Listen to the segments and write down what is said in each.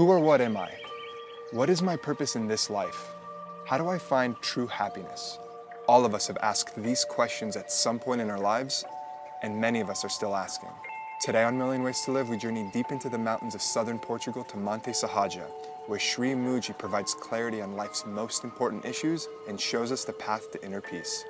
Who or what am I? What is my purpose in this life? How do I find true happiness? All of us have asked these questions at some point in our lives, and many of us are still asking. Today on Million Ways to Live, we journey deep into the mountains of southern Portugal to Monte Sahaja, where Sri Mooji provides clarity on life's most important issues and shows us the path to inner peace.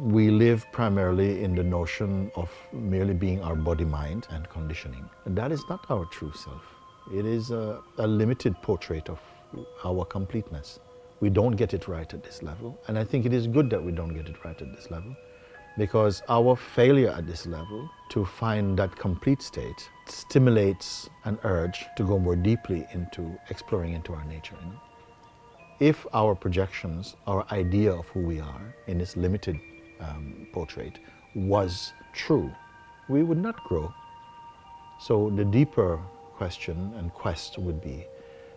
We live primarily in the notion of merely being our body, mind, and conditioning. And that is not our true self. It is a, a, limited portrait of our completeness. We don't get it right at this level. And I think it is good that we don't get it right at this level because our failure at this level to find that complete state stimulates an urge to go more deeply into exploring into our nature. You know? If our projections, our idea of who we are in this limited um, portrait was true, we would not grow. So the deeper question and quest would be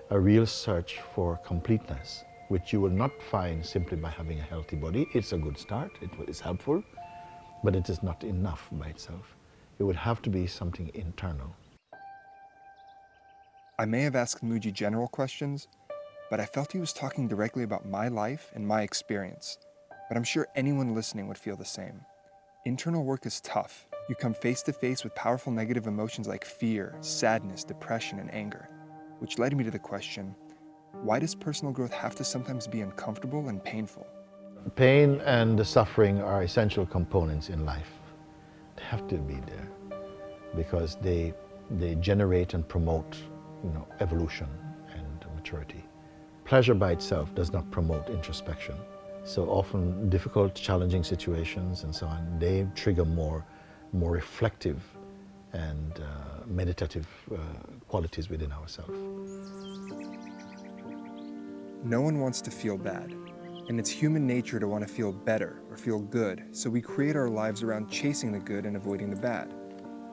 a real search for completeness, which you will not find simply by having a healthy body. It's a good start, it is helpful, but it is not enough by itself. It would have to be something internal. I may have asked Mooji general questions, but I felt he was talking directly about my life and my experience but I'm sure anyone listening would feel the same. Internal work is tough. You come face to face with powerful negative emotions like fear, sadness, depression, and anger, which led me to the question, why does personal growth have to sometimes be uncomfortable and painful? Pain and the suffering are essential components in life. They have to be there because they, they generate and promote you know, evolution and maturity. Pleasure by itself does not promote introspection. So often difficult, challenging situations and so on, they trigger more, more reflective and uh, meditative uh, qualities within ourselves. No one wants to feel bad, and it's human nature to want to feel better or feel good, so we create our lives around chasing the good and avoiding the bad.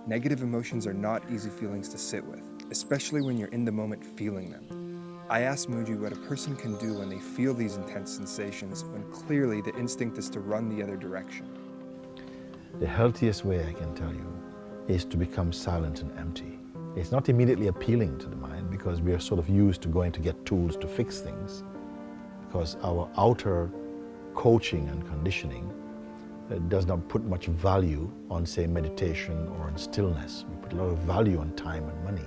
Negative emotions are not easy feelings to sit with, especially when you're in the moment feeling them. I asked Mooji what a person can do when they feel these intense sensations when clearly the instinct is to run the other direction. The healthiest way I can tell you is to become silent and empty. It's not immediately appealing to the mind because we are sort of used to going to get tools to fix things because our outer coaching and conditioning uh, does not put much value on, say, meditation or on stillness. We put a lot of value on time and money,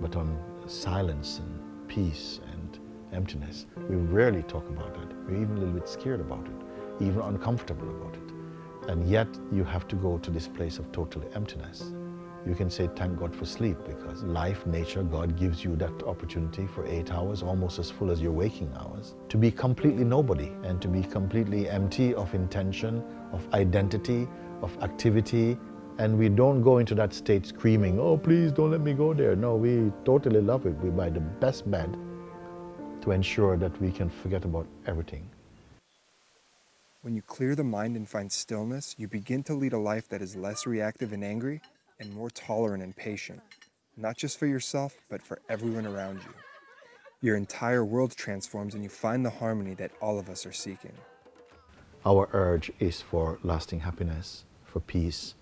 but on silence and peace and emptiness. We rarely talk about that. We're even a little bit scared about it, even uncomfortable about it. And yet you have to go to this place of total emptiness. You can say thank God for sleep because life, nature, God gives you that opportunity for eight hours, almost as full as your waking hours, to be completely nobody and to be completely empty of intention, of identity, of activity, and we don't go into that state screaming, oh, please don't let me go there. No, we totally love it. We buy the best bed to ensure that we can forget about everything. When you clear the mind and find stillness, you begin to lead a life that is less reactive and angry and more tolerant and patient, not just for yourself, but for everyone around you. Your entire world transforms and you find the harmony that all of us are seeking. Our urge is for lasting happiness, for peace,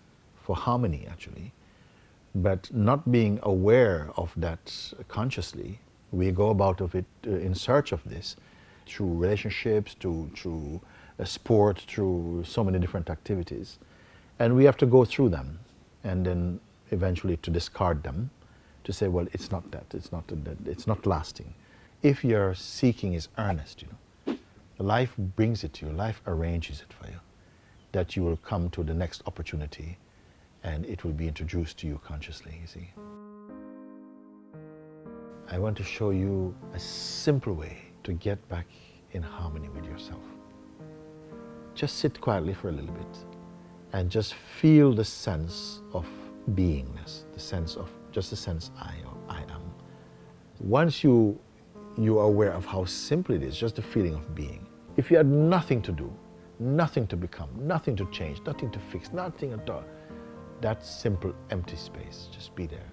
for harmony actually. But not being aware of that consciously, we go about of it uh, in search of this through relationships, to, through uh, sport, through so many different activities. And we have to go through them and then eventually to discard them, to say, well, it's not that, it's not that, it's not lasting. If your seeking is earnest, you know, life brings it to you, life arranges it for you, that you will come to the next opportunity and it will be introduced to you consciously, you see. I want to show you a simple way to get back in harmony with yourself. Just sit quietly for a little bit and just feel the sense of beingness, the sense of, just the sense I, or I am. Once you, you are aware of how simple it is, just the feeling of being. If you had nothing to do, nothing to become, nothing to change, nothing to fix, nothing at all, that simple empty space. Just be there.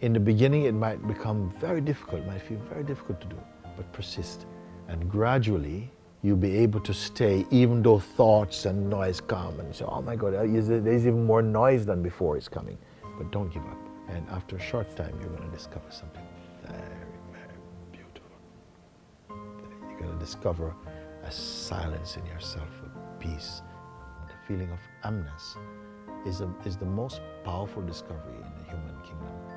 In the beginning, it might become very difficult, it might feel very difficult to do, but persist And gradually, you'll be able to stay even though thoughts and noise come and say, oh my God, there's even more noise than before is coming. But don't give up. And after a short time, you're going to discover something very, very beautiful. You're going to discover a silence in yourself, a peace. The feeling of amness is, a, is the most powerful discovery in the human kingdom.